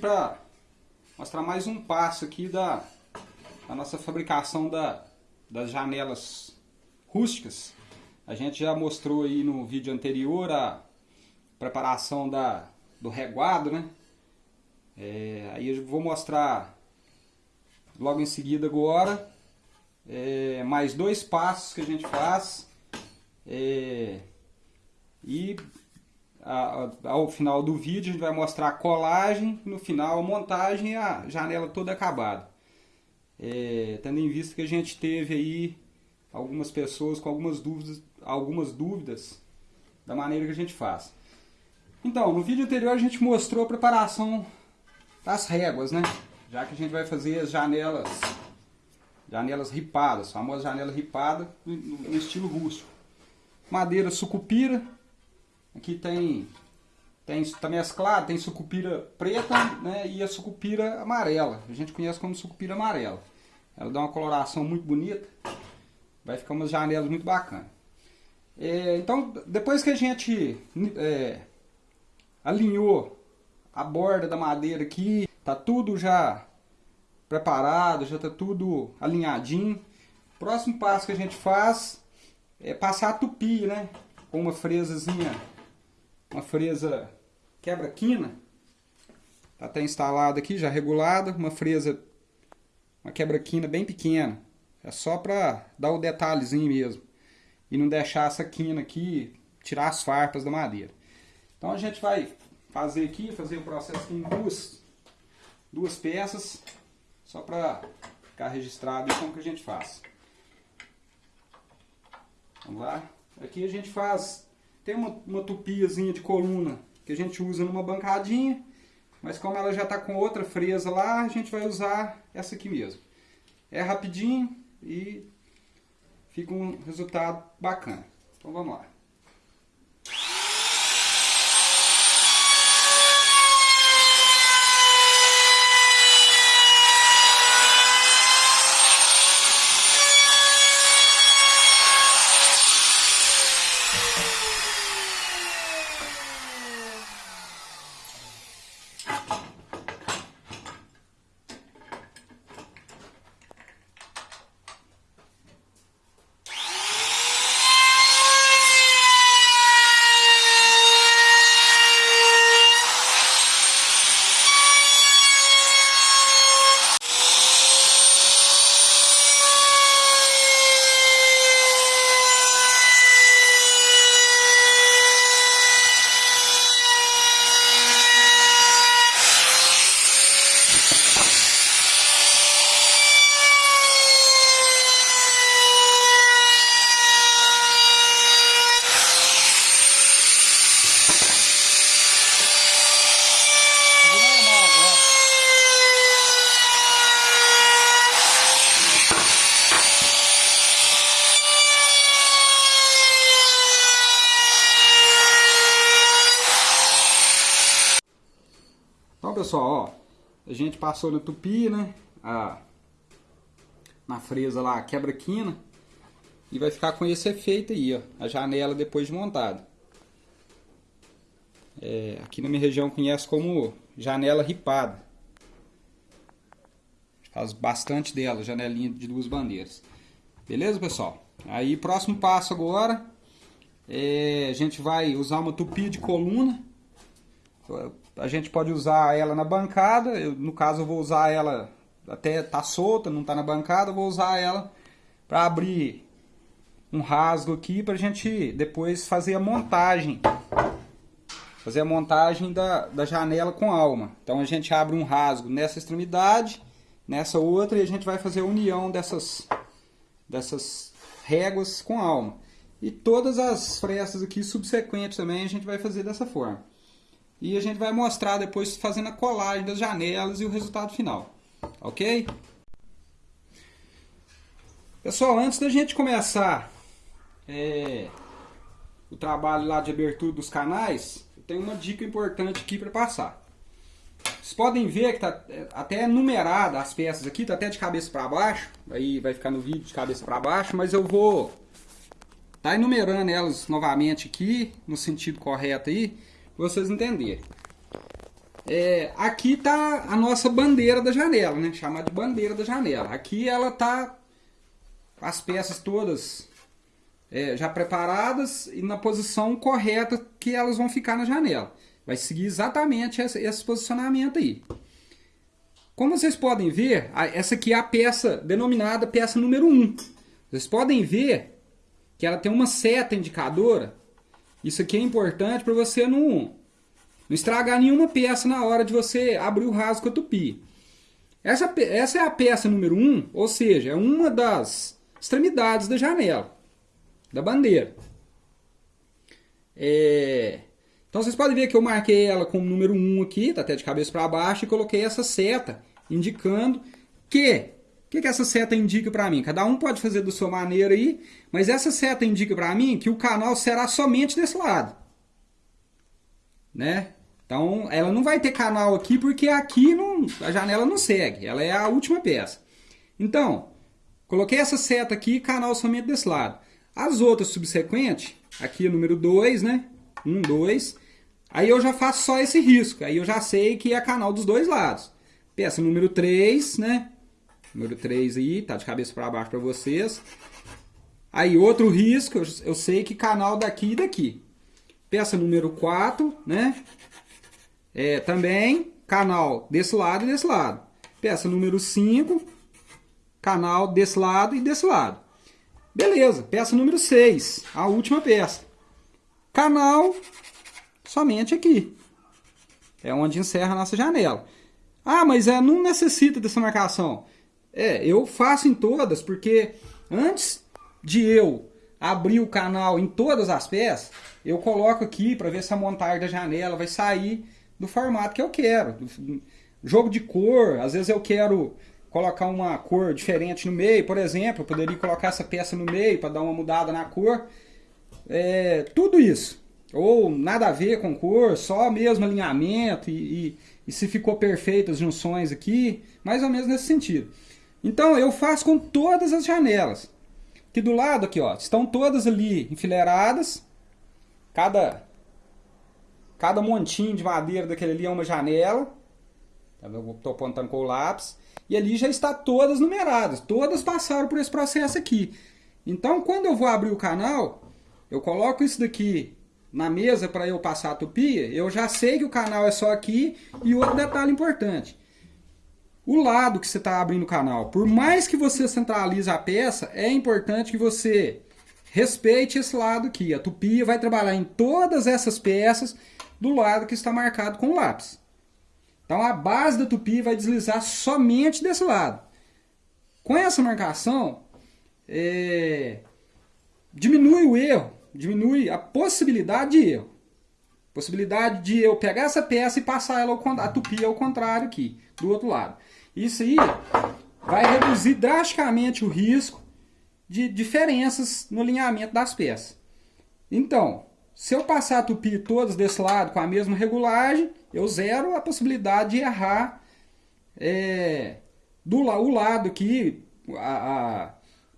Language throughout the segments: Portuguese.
Para mostrar mais um passo aqui da, da nossa fabricação da, das janelas rústicas. A gente já mostrou aí no vídeo anterior a preparação da, do reguado, né? É, aí eu vou mostrar logo em seguida agora é, mais dois passos que a gente faz é, e ao final do vídeo a gente vai mostrar a colagem, no final a montagem e a janela toda acabada. É, tendo em vista que a gente teve aí algumas pessoas com algumas dúvidas, algumas dúvidas da maneira que a gente faz. Então, no vídeo anterior a gente mostrou a preparação das réguas, né? Já que a gente vai fazer as janelas, janelas ripadas, famosa janela ripada no, estilo rústico. Madeira sucupira, Aqui tem, tem mesclado, tem sucupira preta né, e a sucupira amarela. A gente conhece como sucupira amarela. Ela dá uma coloração muito bonita. Vai ficar umas janelas muito bacanas. É, então, depois que a gente é, alinhou a borda da madeira aqui, tá tudo já preparado, já tá tudo alinhadinho. Próximo passo que a gente faz é passar a tupi, né? Com uma fresazinha uma fresa quebra-quina. Está até instalada aqui, já regulada. Uma fresa, uma quebra-quina bem pequena. É só para dar o detalhezinho mesmo. E não deixar essa quina aqui, tirar as farpas da madeira. Então a gente vai fazer aqui, fazer o processo em duas, duas peças. Só para ficar registrado como que a gente faz. Vamos lá. Aqui a gente faz tem uma, uma tupiazinha de coluna que a gente usa numa bancadinha, mas como ela já está com outra fresa lá, a gente vai usar essa aqui mesmo. É rapidinho e fica um resultado bacana. Então vamos lá. Pessoal, ó, a gente passou na tupi, né? A, na fresa lá, quebra-quina. E vai ficar com esse efeito aí, ó. A janela depois de montada. É, aqui na minha região conhece como janela ripada. Faz bastante dela, janelinha de duas bandeiras. Beleza, pessoal? Aí, próximo passo agora, é, a gente vai usar uma tupi de coluna a gente pode usar ela na bancada, eu, no caso eu vou usar ela até tá solta, não tá na bancada, eu vou usar ela para abrir um rasgo aqui para a gente depois fazer a montagem. Fazer a montagem da, da janela com alma. Então a gente abre um rasgo nessa extremidade, nessa outra e a gente vai fazer a união dessas, dessas réguas com alma. E todas as frestas aqui subsequentes também a gente vai fazer dessa forma. E a gente vai mostrar depois fazendo a colagem das janelas e o resultado final. Ok? Pessoal, antes da gente começar é, o trabalho lá de abertura dos canais, eu tenho uma dica importante aqui para passar. Vocês podem ver que tá é, até numerada as peças aqui, tá até de cabeça para baixo, aí vai ficar no vídeo de cabeça para baixo, mas eu vou tá enumerando elas novamente aqui, no sentido correto aí, vocês entenderem. é, aqui está a nossa bandeira da janela, né? Chamada de bandeira da janela. Aqui ela está as peças todas é, já preparadas e na posição correta que elas vão ficar na janela. Vai seguir exatamente esse, esse posicionamento aí. Como vocês podem ver, essa aqui é a peça denominada peça número 1. Vocês podem ver que ela tem uma seta indicadora. Isso aqui é importante para você não, não estragar nenhuma peça na hora de você abrir o rasgo com a tupi. Essa, essa é a peça número 1, ou seja, é uma das extremidades da janela, da bandeira. É... Então vocês podem ver que eu marquei ela como número 1 aqui, tá até de cabeça para baixo, e coloquei essa seta indicando que o que, que essa seta indica para mim? Cada um pode fazer da sua maneira aí, mas essa seta indica para mim que o canal será somente desse lado. Né? Então, ela não vai ter canal aqui porque aqui não, a janela não segue. Ela é a última peça. Então, coloquei essa seta aqui, canal somente desse lado. As outras subsequentes, aqui número 2, né? 1, 2. Aí eu já faço só esse risco. Aí eu já sei que é canal dos dois lados. Peça número 3, né? Número 3 aí, tá de cabeça para baixo para vocês. Aí outro risco, eu, eu sei que canal daqui e daqui. Peça número 4, né? É, também canal desse lado e desse lado. Peça número 5, canal desse lado e desse lado. Beleza, peça número 6, a última peça. Canal somente aqui. É onde encerra a nossa janela. Ah, mas é, não necessita dessa marcação. É, eu faço em todas, porque antes de eu abrir o canal em todas as peças, eu coloco aqui para ver se a montagem da janela vai sair do formato que eu quero. Jogo de cor, às vezes eu quero colocar uma cor diferente no meio, por exemplo, eu poderia colocar essa peça no meio para dar uma mudada na cor. É, tudo isso. Ou nada a ver com cor, só mesmo alinhamento e, e, e se ficou perfeito as junções aqui, mais ou menos nesse sentido. Então eu faço com todas as janelas. Que do lado aqui, ó, estão todas ali enfileiradas. Cada cada montinho de madeira daquele ali é uma janela. Tá eu estou apontando com o lápis. E ali já está todas numeradas. Todas passaram por esse processo aqui. Então, quando eu vou abrir o canal, eu coloco isso daqui na mesa para eu passar a tupia, eu já sei que o canal é só aqui. E outro detalhe importante. O lado que você está abrindo o canal, por mais que você centralize a peça, é importante que você respeite esse lado aqui. A tupia vai trabalhar em todas essas peças do lado que está marcado com o lápis. Então a base da tupia vai deslizar somente desse lado. Com essa marcação, é, diminui o erro diminui a possibilidade de erro. Possibilidade de eu pegar essa peça e passar ela ao, a tupia ao contrário aqui, do outro lado. Isso aí vai reduzir drasticamente o risco de diferenças no alinhamento das peças. Então, se eu passar a tupi todas desse lado com a mesma regulagem, eu zero a possibilidade de errar é, do o lado aqui,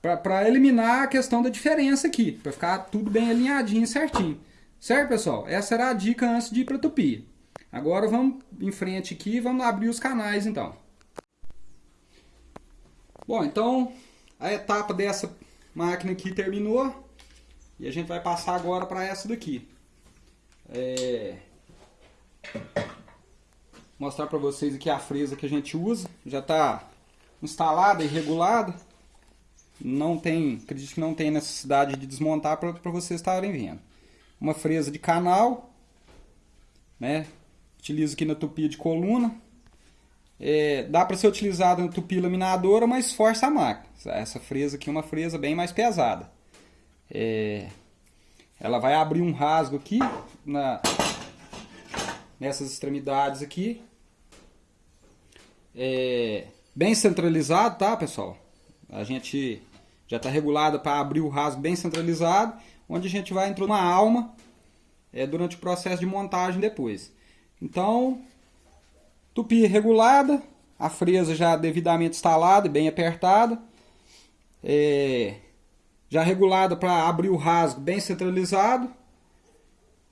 para eliminar a questão da diferença aqui, para ficar tudo bem alinhadinho certinho. Certo, pessoal? Essa era a dica antes de ir para a tupia. Agora vamos em frente aqui e vamos abrir os canais então. Bom, então a etapa dessa máquina aqui terminou e a gente vai passar agora para essa daqui. É... Mostrar para vocês aqui a fresa que a gente usa. Já está instalada e regulada não tem, acredito que não tem necessidade de desmontar para vocês estarem vendo. Uma fresa de canal, né? Utilizo aqui na tupia de coluna. É, dá para ser utilizada na tupia laminadora, mas força a máquina. Essa fresa aqui é uma fresa bem mais pesada. É, ela vai abrir um rasgo aqui na, nessas extremidades aqui. É, bem centralizado, tá, pessoal? A gente já está regulada para abrir o rasgo bem centralizado, onde a gente vai entrar uma alma é, durante o processo de montagem depois. Então, tupi regulada, a fresa já devidamente instalada e bem apertada, é, já regulada para abrir o rasgo bem centralizado,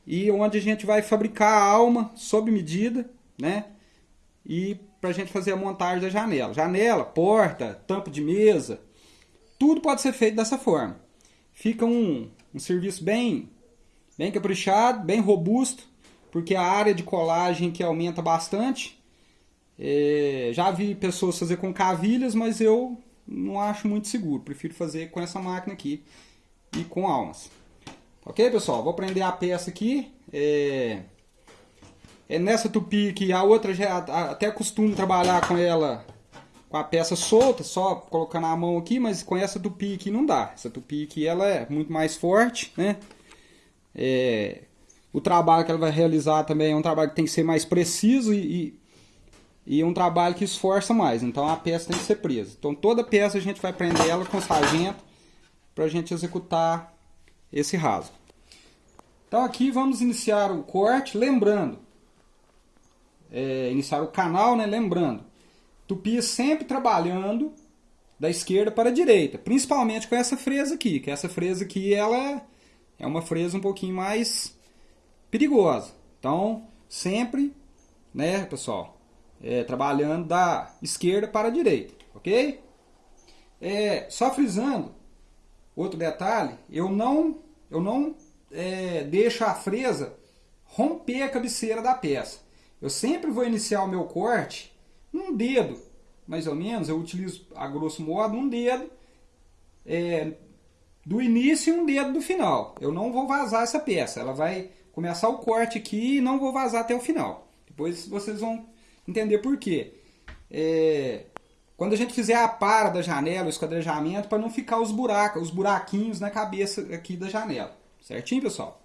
e onde a gente vai fabricar a alma sob medida, né? E para a gente fazer a montagem da janela. Janela, porta, tampa de mesa, tudo pode ser feito dessa forma. Fica um, um serviço bem, bem caprichado, bem robusto, porque a área de colagem que aumenta bastante. É, já vi pessoas fazer com cavilhas, mas eu não acho muito seguro. Prefiro fazer com essa máquina aqui e com almas. Ok, pessoal? Vou prender a peça aqui. É, é nessa tupi que a outra já até costumo trabalhar com ela com a peça solta, só colocando a mão aqui, mas com essa tupi aqui não dá. Essa tupi aqui ela é muito mais forte, né? É, o trabalho que ela vai realizar também é um trabalho que tem que ser mais preciso e, e, e um trabalho que esforça mais. Então a peça tem que ser presa. Então toda peça a gente vai prender ela com sargento para a gente executar esse rasgo. Então aqui vamos iniciar o corte, lembrando, é, iniciar o canal, né? Lembrando, Tupi sempre trabalhando da esquerda para a direita, principalmente com essa fresa aqui, que essa fresa aqui ela é uma fresa um pouquinho mais perigosa. Então, sempre, né, pessoal, é, trabalhando da esquerda para a direita, ok? É, só frisando, outro detalhe, eu não, eu não é, deixo a fresa romper a cabeceira da peça. Eu sempre vou iniciar o meu corte um dedo, mais ou menos, eu utilizo a grosso modo um dedo é, do início e um dedo do final. Eu não vou vazar essa peça, ela vai começar o corte aqui e não vou vazar até o final. Depois vocês vão entender por quê. É, quando a gente fizer a para da janela, o esquadrejamento, para não ficar os buracos, os buraquinhos na cabeça aqui da janela. Certinho, pessoal?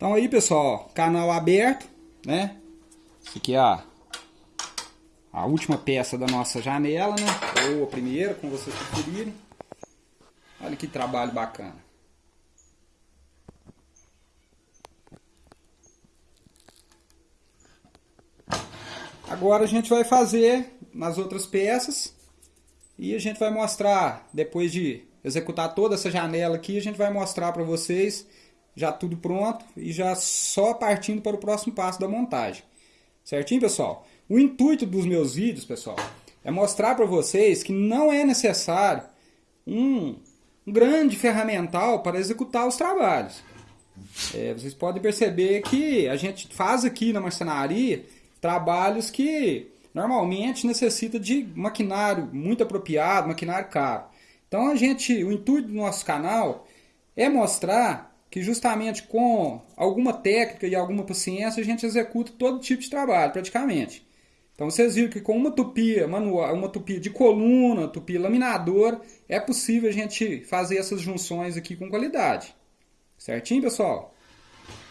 Então aí, pessoal, canal aberto, né? Essa aqui é a, a última peça da nossa janela, né? Ou a primeira, como vocês preferirem. Olha que trabalho bacana. Agora a gente vai fazer nas outras peças e a gente vai mostrar, depois de executar toda essa janela aqui, a gente vai mostrar para vocês já tudo pronto e já só partindo para o próximo passo da montagem. Certinho, pessoal? O intuito dos meus vídeos, pessoal, é mostrar para vocês que não é necessário um, grande ferramental para executar os trabalhos. É, vocês podem perceber que a gente faz aqui na marcenaria trabalhos que normalmente necessita de maquinário muito apropriado, maquinário caro. Então a gente, o intuito do nosso canal é mostrar que justamente com alguma técnica e alguma paciência a gente executa todo tipo de trabalho, praticamente. Então vocês viram que com uma tupia manual, uma tupia de coluna, tupia laminador, é possível a gente fazer essas junções aqui com qualidade. Certinho, pessoal?